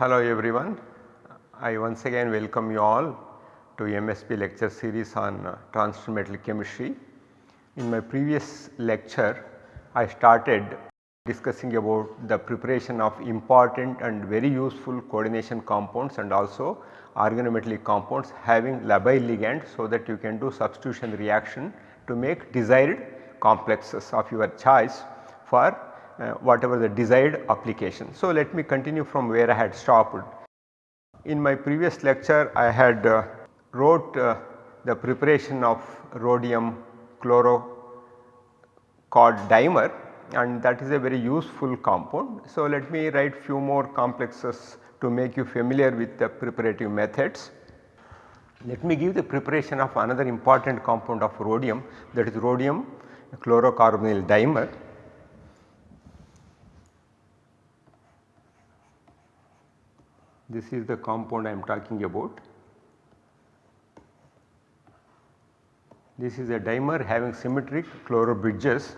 Hello everyone. I once again welcome you all to MSB lecture series on uh, transition metal chemistry. In my previous lecture I started discussing about the preparation of important and very useful coordination compounds and also organometallic compounds having labile ligand so that you can do substitution reaction to make desired complexes of your choice for whatever the desired application. So, let me continue from where I had stopped. In my previous lecture I had uh, wrote uh, the preparation of rhodium chlorocod dimer and that is a very useful compound. So, let me write few more complexes to make you familiar with the preparative methods. Let me give the preparation of another important compound of rhodium that is rhodium chlorocarbonyl dimer. This is the compound I am talking about. This is a dimer having symmetric chloro bridges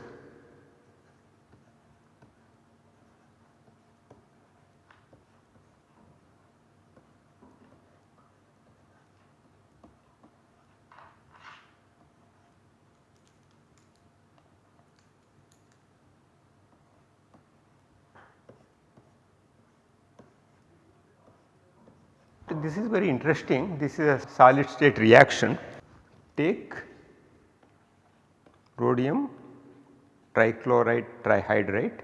this is very interesting. This is a solid state reaction. Take rhodium trichloride trihydrate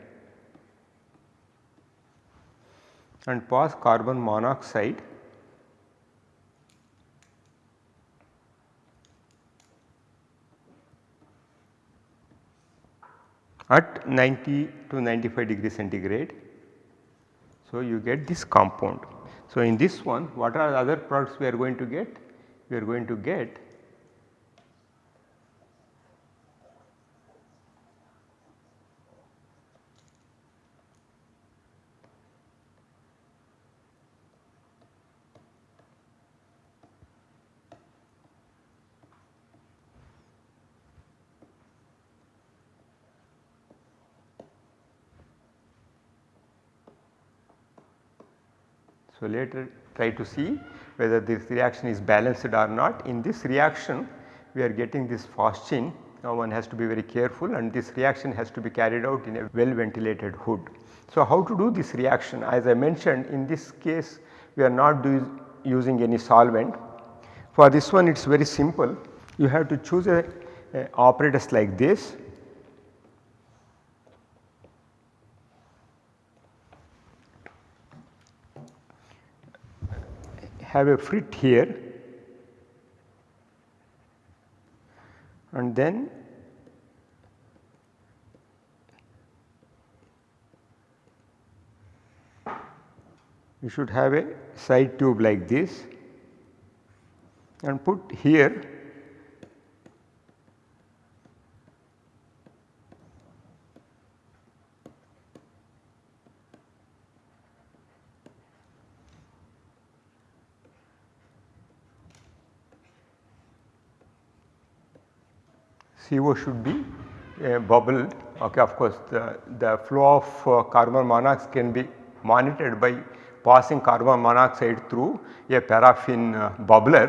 and pass carbon monoxide at 90 to 95 degree centigrade. So, you get this compound. So, in this one what are the other products we are going to get? We are going to get So, later try to see whether this reaction is balanced or not. In this reaction we are getting this phosgene now one has to be very careful and this reaction has to be carried out in a well ventilated hood. So, how to do this reaction as I mentioned in this case we are not using any solvent. For this one it is very simple you have to choose a, a apparatus like this have a frit here. And then you should have a side tube like this and put here CO should be uh, bubbled okay of course the, the flow of uh, carbon monoxide can be monitored by passing carbon monoxide through a paraffin uh, bubbler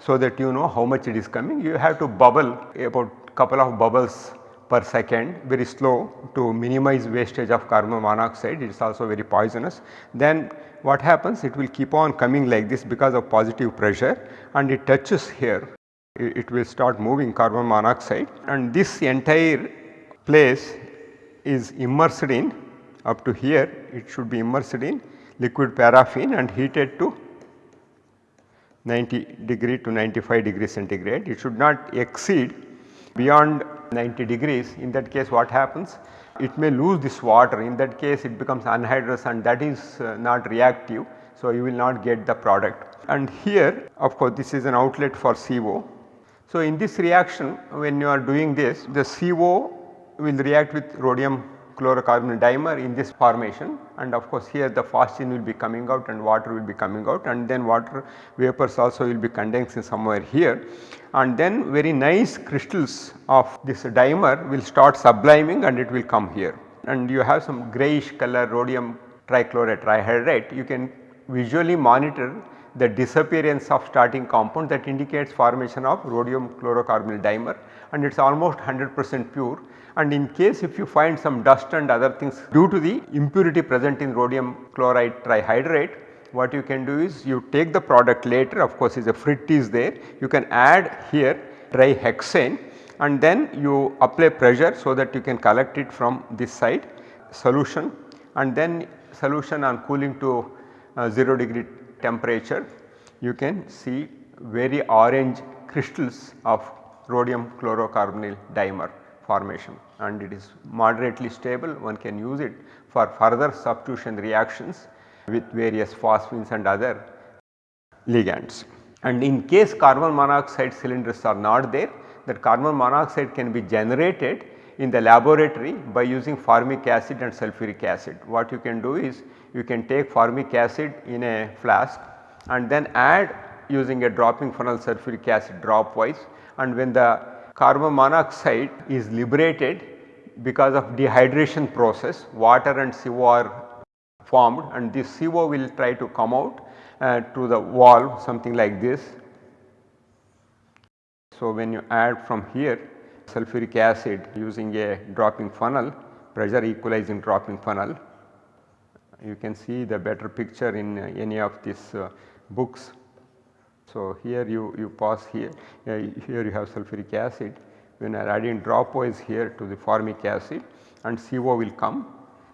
so that you know how much it is coming. You have to bubble about couple of bubbles per second very slow to minimize wastage of carbon monoxide it is also very poisonous. Then what happens it will keep on coming like this because of positive pressure and it touches here it will start moving carbon monoxide. And this entire place is immersed in up to here it should be immersed in liquid paraffin and heated to 90 degree to 95 degree centigrade. It should not exceed beyond 90 degrees. In that case what happens? It may lose this water. In that case it becomes anhydrous and that is uh, not reactive. So, you will not get the product. And here of course this is an outlet for CO so, in this reaction when you are doing this the CO will react with rhodium chlorocarbon dimer in this formation. And of course here the phosgene will be coming out and water will be coming out. And then water vapors also will be condensing somewhere here. And then very nice crystals of this dimer will start subliming and it will come here. And you have some greyish color rhodium trichloride trihydrate you can visually monitor the disappearance of starting compound that indicates formation of rhodium chlorocarbonyl dimer and it is almost 100 percent pure. And in case if you find some dust and other things due to the impurity present in rhodium chloride trihydrate what you can do is you take the product later. Of course is a frit is there. You can add here trihexane and then you apply pressure so that you can collect it from this side. Solution and then solution on cooling to uh, 0 degree temperature you can see very orange crystals of rhodium chlorocarbonyl dimer formation and it is moderately stable one can use it for further substitution reactions with various phosphines and other ligands. And in case carbon monoxide cylinders are not there that carbon monoxide can be generated in the laboratory by using formic acid and sulfuric acid. What you can do is you can take formic acid in a flask and then add using a dropping funnel sulfuric acid drop wise and when the carbon monoxide is liberated because of dehydration process water and CO are formed and this CO will try to come out uh, to the valve something like this. So, when you add from here sulfuric acid using a dropping funnel pressure equalizing dropping funnel you can see the better picture in uh, any of these uh, books. So, here you, you pass here, uh, here you have sulfuric acid when you are adding dropwise here to the formic acid and CO will come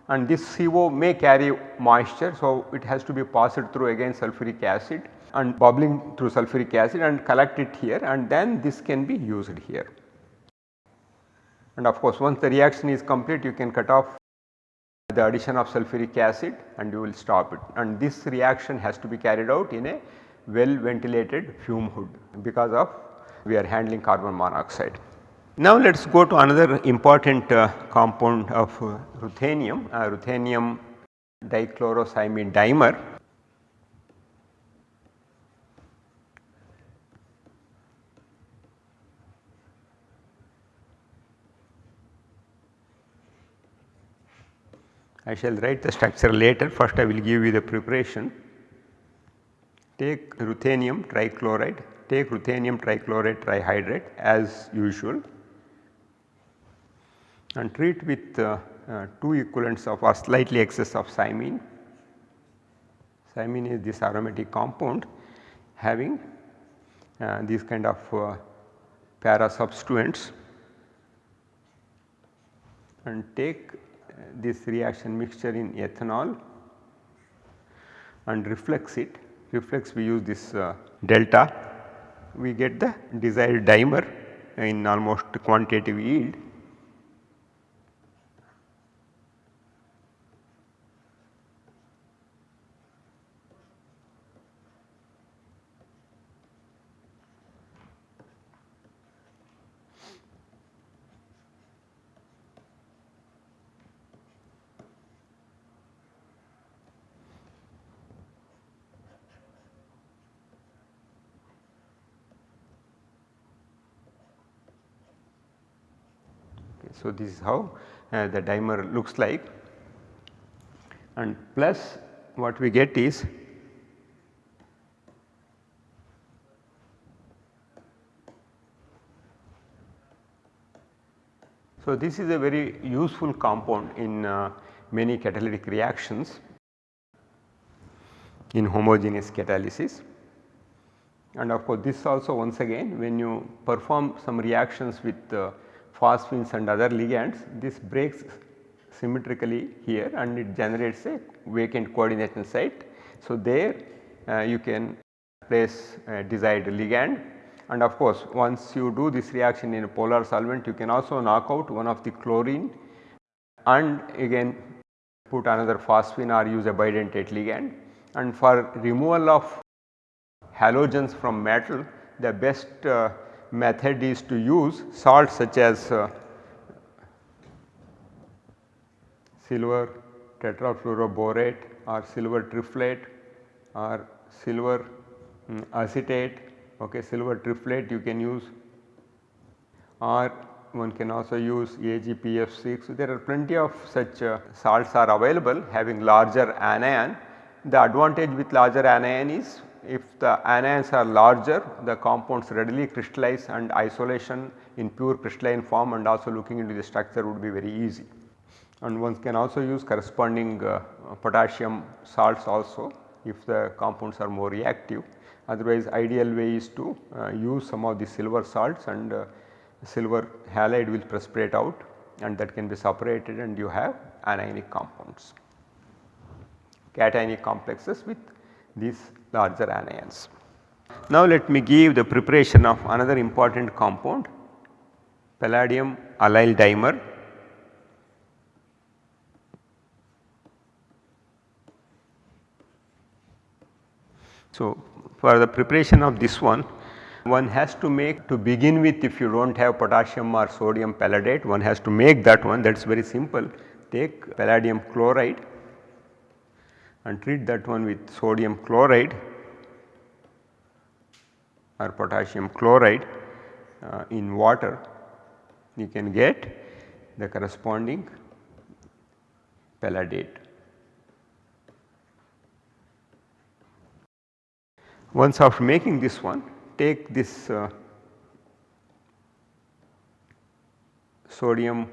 and this CO may carry moisture. So, it has to be passed through again sulfuric acid and bubbling through sulfuric acid and collect it here and then this can be used here. And of course, once the reaction is complete you can cut off the addition of sulfuric acid and you will stop it and this reaction has to be carried out in a well ventilated fume hood because of we are handling carbon monoxide. Now let us go to another important uh, compound of uh, ruthenium, uh, ruthenium dichlorocymene dimer. I shall write the structure later first I will give you the preparation. Take ruthenium trichloride, take ruthenium trichloride trihydrate as usual and treat with uh, uh, 2 equivalents of or slightly excess of cymene. Cymene is this aromatic compound having uh, these kind of uh, para substituents and take this reaction mixture in ethanol and reflux it. Reflux we use this uh, delta. We get the desired dimer in almost quantitative yield So, this is how uh, the dimer looks like. And plus what we get is So, this is a very useful compound in uh, many catalytic reactions in homogeneous catalysis. And of course this also once again when you perform some reactions with uh, phosphines and other ligands this breaks symmetrically here and it generates a vacant coordination site. So, there uh, you can place desired ligand and of course once you do this reaction in a polar solvent you can also knock out one of the chlorine and again put another phosphine or use a bidentate ligand and for removal of halogens from metal the best uh, method is to use salts such as uh, silver tetrafluoroborate or silver triflate or silver um, acetate. Okay silver triflate you can use. Or one can also use AgPF6. So, there are plenty of such uh, salts are available having larger anion. The advantage with larger anion is if the anions are larger the compounds readily crystallize and isolation in pure crystalline form and also looking into the structure would be very easy. And one can also use corresponding uh, potassium salts also if the compounds are more reactive. Otherwise ideal way is to uh, use some of the silver salts and uh, silver halide will precipitate out and that can be separated and you have anionic compounds, cationic complexes with these larger anions. Now let me give the preparation of another important compound palladium allyl dimer. So for the preparation of this one one has to make to begin with if you do not have potassium or sodium palladate one has to make that one that is very simple take palladium chloride and treat that one with sodium chloride or potassium chloride uh, in water you can get the corresponding palladate. Once after making this one take this uh, sodium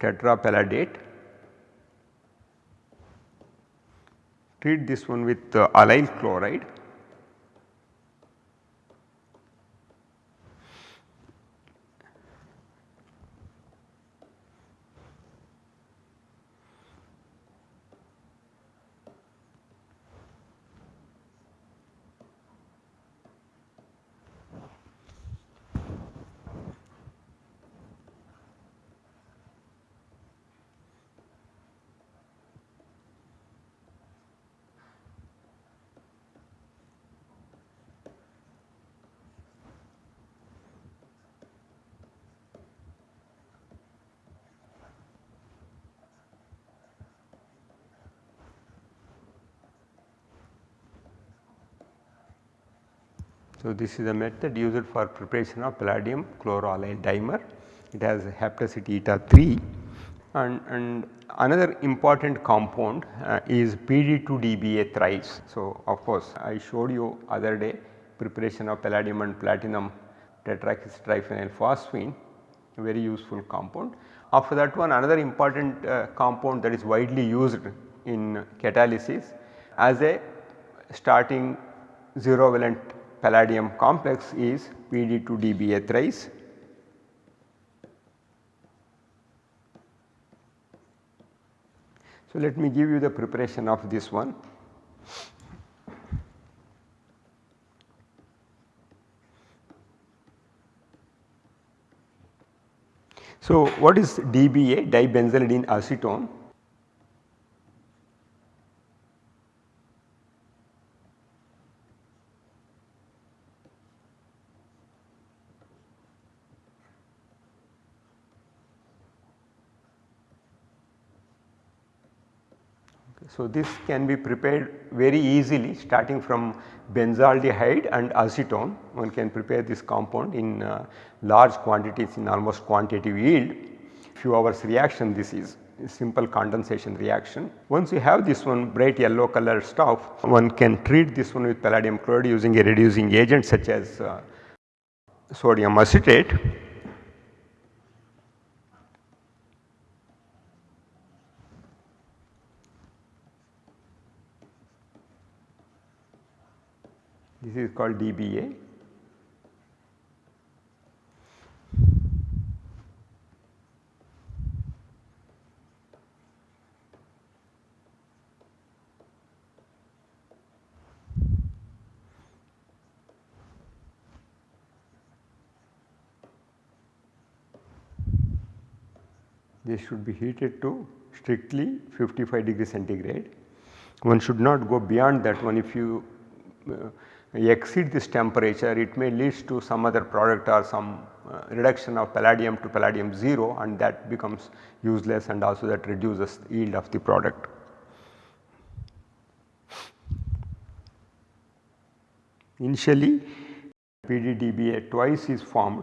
tetrapalladate treat this one with uh, allyl chloride So, this is a method used for preparation of palladium chloroallyl dimer. It has hapticity eta 3 and, and another important compound uh, is PD2DBA thrice. So, of course, I showed you other day preparation of palladium and platinum tetrakistriphenyl phosphine very useful compound. After that one another important uh, compound that is widely used in catalysis as a starting 0 valent palladium complex is PD2DBA thrice. So, let me give you the preparation of this one. So, what is DBA dibenzylidene acetone? So, this can be prepared very easily starting from benzaldehyde and acetone. One can prepare this compound in uh, large quantities in almost quantitative yield. Few hours reaction this is simple condensation reaction. Once you have this one bright yellow color stuff one can treat this one with palladium chloride using a reducing agent such as uh, sodium acetate this is called DBA. This should be heated to strictly 55 degree centigrade. One should not go beyond that one if you uh, exceed this temperature it may leads to some other product or some uh, reduction of palladium to palladium 0 and that becomes useless and also that reduces yield of the product. Initially PDDBA twice is formed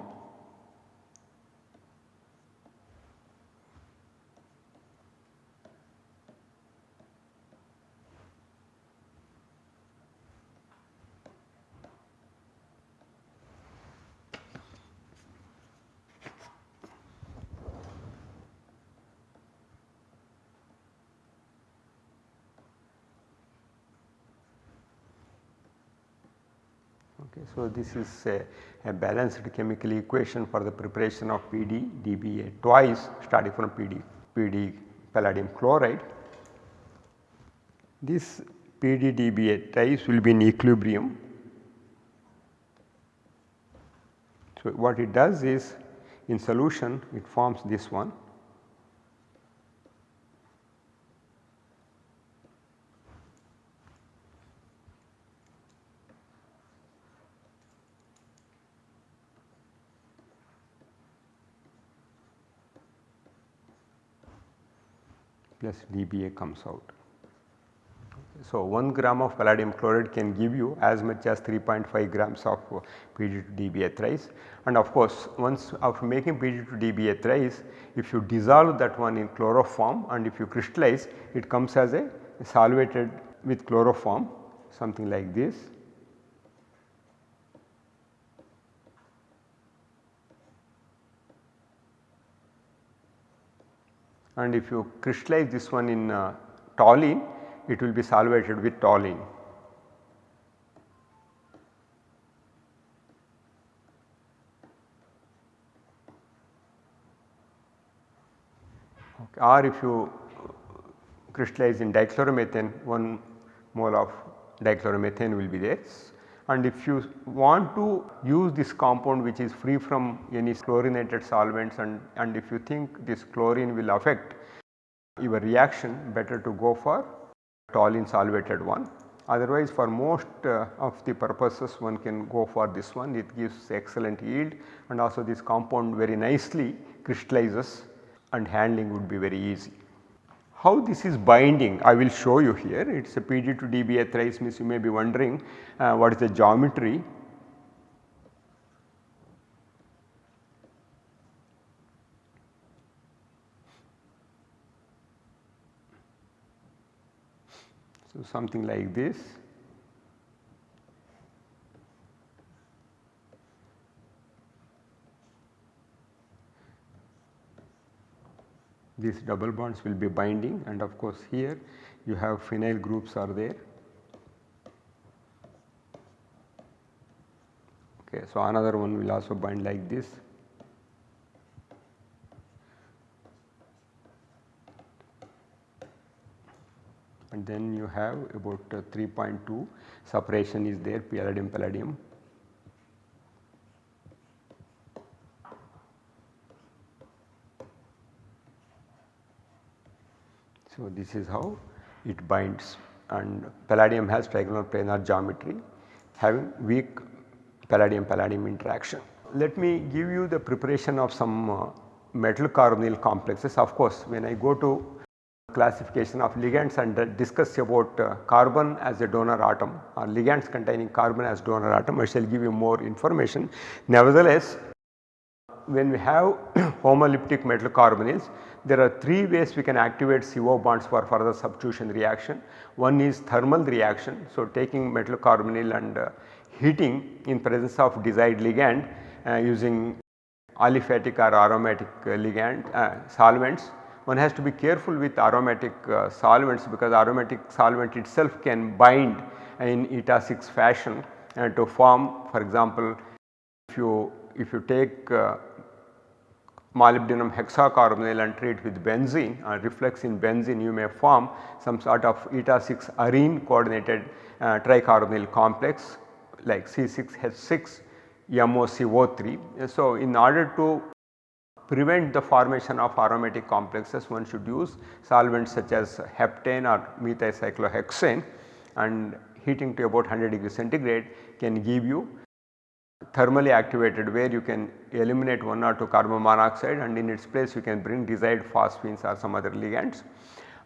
Okay. So, this is a, a, balanced chemical equation for the preparation of PD DBA twice starting from PD, PD palladium chloride. This PD DBA twice will be in equilibrium. So, what it does is in solution it forms this one plus dBA comes out. So, 1 gram of palladium chloride can give you as much as 3.5 grams of PD to dBA thrice and of course once after making PD to dBA thrice if you dissolve that one in chloroform and if you crystallize it comes as a solvated with chloroform something like this. And if you crystallize this one in uh, toluene it will be solvated with toluene. Okay. Or if you crystallize in dichloromethane 1 mole of dichloromethane will be there and if you want to use this compound which is free from any chlorinated solvents and, and if you think this chlorine will affect your reaction better to go for toluene solvated one. Otherwise for most uh, of the purposes one can go for this one it gives excellent yield and also this compound very nicely crystallizes and handling would be very easy. How this is binding I will show you here. It is a PD to dBA means you may be wondering uh, what is the geometry. So, something like this these double bonds will be binding and of course here you have phenyl groups are there. Okay, so another one will also bind like this. And then you have about uh, 3.2 separation is there palladium palladium So, this is how it binds and palladium has trigonal planar geometry having weak palladium palladium interaction. Let me give you the preparation of some uh, metal carbonyl complexes of course when I go to classification of ligands and uh, discuss about uh, carbon as a donor atom or ligands containing carbon as donor atom I shall give you more information. Nevertheless, when we have homoleptic metal carbonyls there are 3 ways we can activate CO bonds for further substitution reaction. One is thermal reaction. So, taking metal carbonyl and uh, heating in presence of desired ligand uh, using aliphatic or aromatic uh, ligand uh, solvents. One has to be careful with aromatic uh, solvents because aromatic solvent itself can bind in eta 6 fashion and to form for example if you if you take uh, molybdenum hexacarbonyl and treat with benzene uh, reflux in benzene you may form some sort of eta 6 arene coordinated uh, tricarbonyl complex like C6H6 MoCO3. So, in order to prevent the formation of aromatic complexes one should use solvents such as heptane or methylcyclohexane and heating to about 100 degree centigrade can give you thermally activated where you can eliminate 1 or 2 carbon monoxide and in its place you can bring desired phosphines or some other ligands.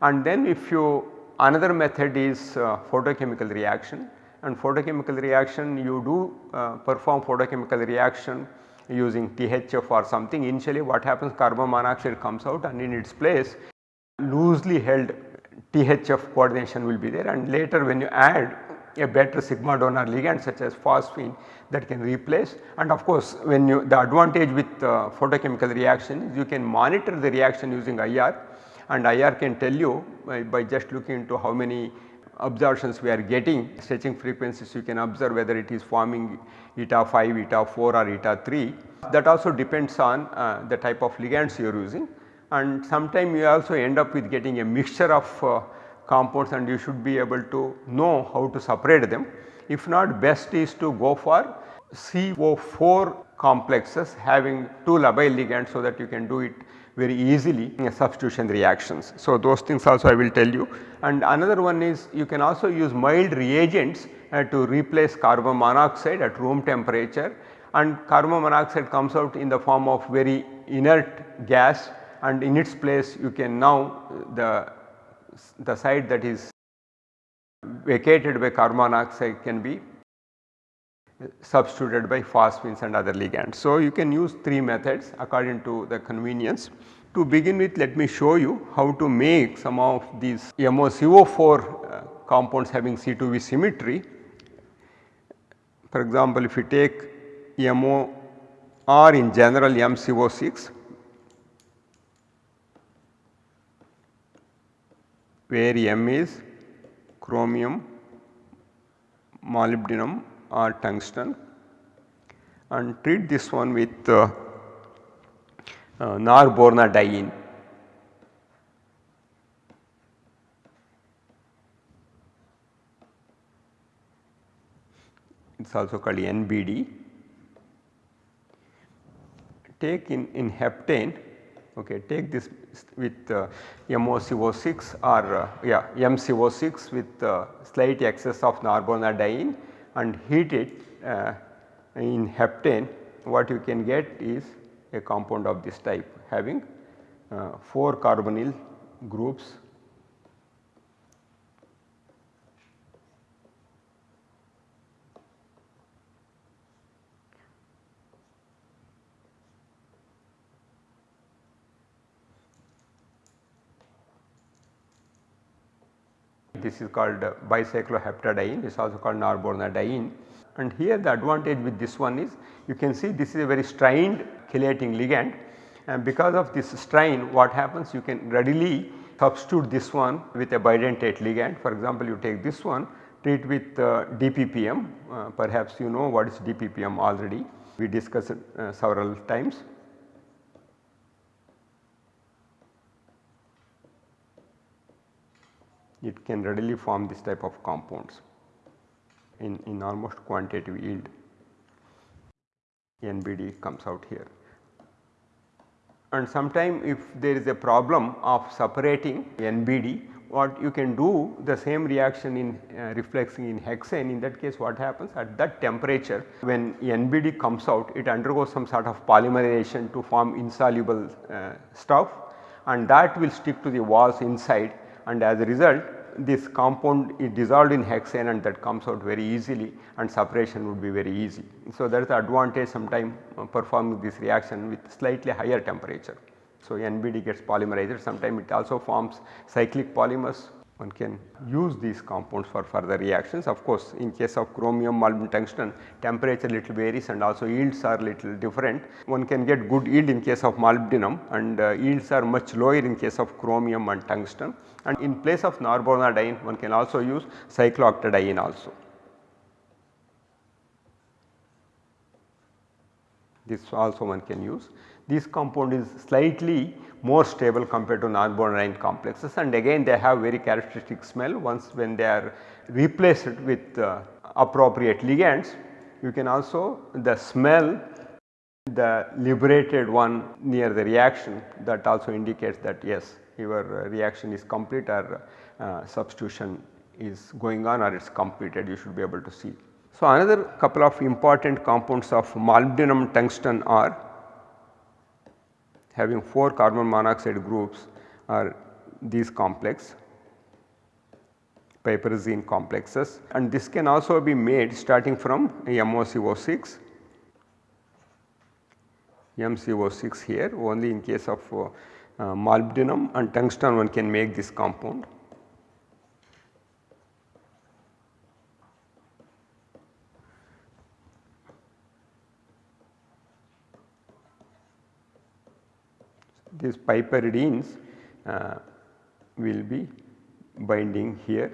And then if you another method is uh, photochemical reaction. And photochemical reaction you do uh, perform photochemical reaction using THF or something. Initially what happens carbon monoxide comes out and in its place loosely held THF coordination will be there. And later when you add a better sigma donor ligand such as phosphine that can replace. And of course when you the advantage with uh, photochemical reaction is you can monitor the reaction using IR and IR can tell you by, by just looking into how many absorptions we are getting stretching frequencies you can observe whether it is forming eta 5, eta 4 or eta 3 that also depends on uh, the type of ligands you are using. And sometime you also end up with getting a mixture of uh, compounds and you should be able to know how to separate them. If not best is to go for CO4 complexes having 2 labile ligands so that you can do it very easily in substitution reactions. So, those things also I will tell you and another one is you can also use mild reagents uh, to replace carbon monoxide at room temperature and carbon monoxide comes out in the form of very inert gas and in its place you can now the, the site that is vacated by carbon monoxide can be substituted by phosphines and other ligands. So, you can use 3 methods according to the convenience. To begin with let me show you how to make some of these MoCO4 uh, compounds having C2V symmetry. For example, if you take MOR in general MCO6 where M is chromium, molybdenum or tungsten and treat this one with uh, uh. It is also called NBD. Take in, in heptane okay take this with uh, MoCO6 or uh, yeah MCO6 with uh, slight excess of norbornadiene and heat it uh, in heptane. What you can get is a compound of this type having uh, 4 carbonyl groups this is called bicycloheptadiene it is also called norbornadiene. And here the advantage with this one is you can see this is a very strained chelating ligand. And because of this strain what happens? You can readily substitute this one with a bidentate ligand. For example you take this one treat with uh, DPPM uh, perhaps you know what is DPPM already. We discussed uh, several times. It can readily form this type of compounds in, in almost quantitative yield NBD comes out here. And sometime if there is a problem of separating NBD what you can do the same reaction in uh, refluxing in hexane in that case what happens at that temperature when NBD comes out it undergoes some sort of polymerization to form insoluble uh, stuff and that will stick to the walls inside and as a result this compound is dissolved in hexane and that comes out very easily and separation would be very easy. So, that is the advantage sometime performing this reaction with slightly higher temperature. So, NBD gets polymerized sometime it also forms cyclic polymers one can use these compounds for further reactions. Of course, in case of chromium, molybdenum, tungsten temperature little varies and also yields are little different. One can get good yield in case of molybdenum and uh, yields are much lower in case of chromium and tungsten and in place of norbornadiene one can also use cyclooctadiene also. This also one can use. This compound is slightly more stable compared to norbornadiene complexes. And again they have very characteristic smell. Once when they are replaced with uh, appropriate ligands you can also the smell the liberated one near the reaction that also indicates that yes your uh, reaction is complete or uh, substitution is going on or it is completed. You should be able to see. So, another couple of important compounds of molybdenum tungsten are having 4 carbon monoxide groups are these complex piperidine complexes and this can also be made starting from MoCO6 MCO6 here only in case of uh, uh, molybdenum and tungsten one can make this compound. these piperidines uh, will be binding here.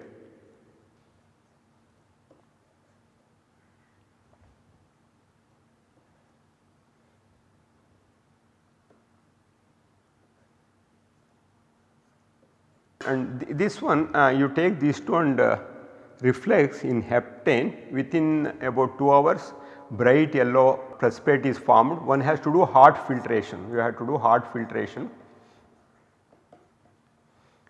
And th this one uh, you take these two and uh, reflux in heptane within about 2 hours bright yellow precipitate is formed. One has to do hot filtration, you have to do hot filtration.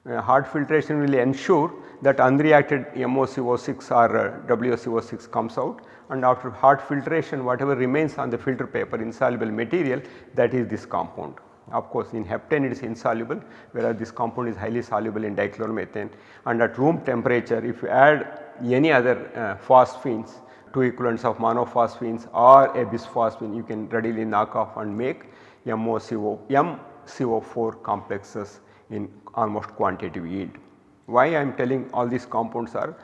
Uh, hot filtration will ensure that unreacted MoCO6 or uh, WoCO6 comes out and after hot filtration whatever remains on the filter paper insoluble material that is this compound. Of course, in heptane it is insoluble whereas this compound is highly soluble in dichloromethane and at room temperature if you add any other uh, phosphines two equivalents of monophosphines or a bisphosphine you can readily knock off and make MoCO, MCO4 complexes in almost quantitative yield. Why I am telling all these compounds are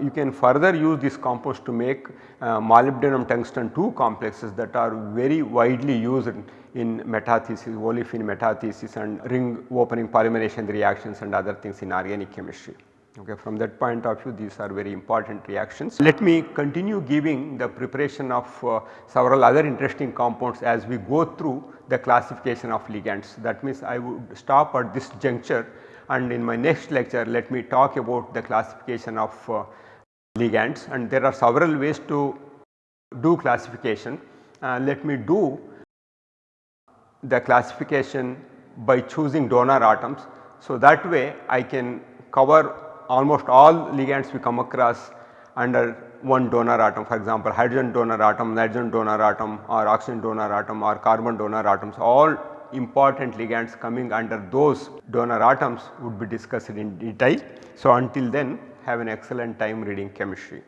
you can further use these compounds to make uh, molybdenum tungsten 2 complexes that are very widely used in, in metathesis, olefin metathesis and ring opening polymerization reactions and other things in organic chemistry. Okay, from that point of view these are very important reactions. Let me continue giving the preparation of uh, several other interesting compounds as we go through the classification of ligands. That means I would stop at this juncture and in my next lecture let me talk about the classification of uh, ligands and there are several ways to do classification. Uh, let me do the classification by choosing donor atoms. So, that way I can cover almost all ligands we come across under one donor atom for example hydrogen donor atom, nitrogen donor atom or oxygen donor atom or carbon donor atoms all important ligands coming under those donor atoms would be discussed in detail. So, until then have an excellent time reading chemistry.